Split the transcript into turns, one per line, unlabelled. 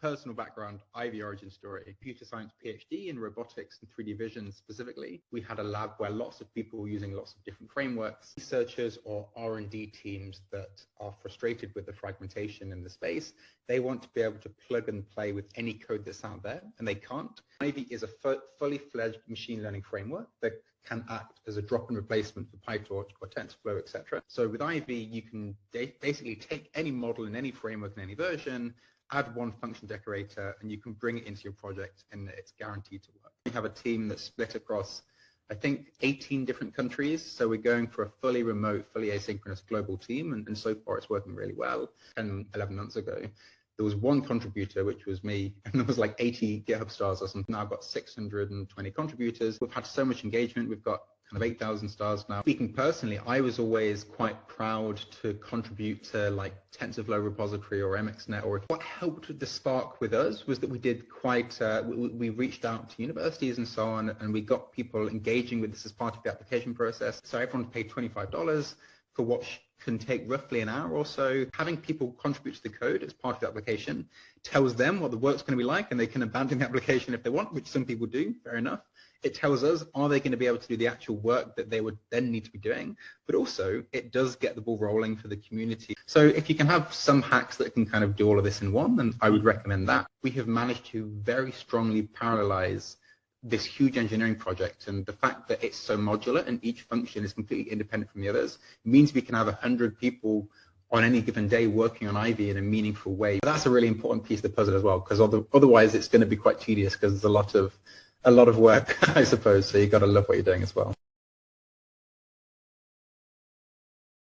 personal background, Ivy origin story, computer science PhD in robotics and 3D vision specifically. We had a lab where lots of people were using lots of different frameworks, researchers or R&D teams that are frustrated with the fragmentation in the space. They want to be able to plug and play with any code that's out there and they can't. Ivy is a fully fledged machine learning framework that can act as a drop-in replacement for PyTorch or TensorFlow, etc. So with Ivy, you can basically take any model in any framework in any version, add one function decorator, and you can bring it into your project, and it's guaranteed to work. We have a team that's split across, I think, 18 different countries. So we're going for a fully remote, fully asynchronous global team, and, and so far it's working really well. 10, 11 months ago, there was one contributor, which was me, and there was like 80 GitHub stars or something. Now I've got 620 contributors. We've had so much engagement. We've got kind of 8,000 stars now. Speaking personally, I was always quite proud to contribute to like TensorFlow repository or MXNet. Or what helped with the spark with us was that we did quite, uh, we, we, reached out to universities and so on, and we got people engaging with this as part of the application process. So everyone paid $25 for what can take roughly an hour or so. Having people contribute to the code as part of the application tells them what the work's going to be like and they can abandon the application if they want, which some people do, fair enough. It tells us, are they going to be able to do the actual work that they would then need to be doing? But also, it does get the ball rolling for the community. So if you can have some hacks that can kind of do all of this in one, then I would recommend that. We have managed to very strongly parallelize this huge engineering project and the fact that it's so modular and each function is completely independent from the others means we can have 100 people on any given day working on Ivy in a meaningful way. That's a really important piece of the puzzle as well because otherwise it's going to be quite tedious because there's a lot of a lot of work, I suppose. So you've got to love what you're doing as well.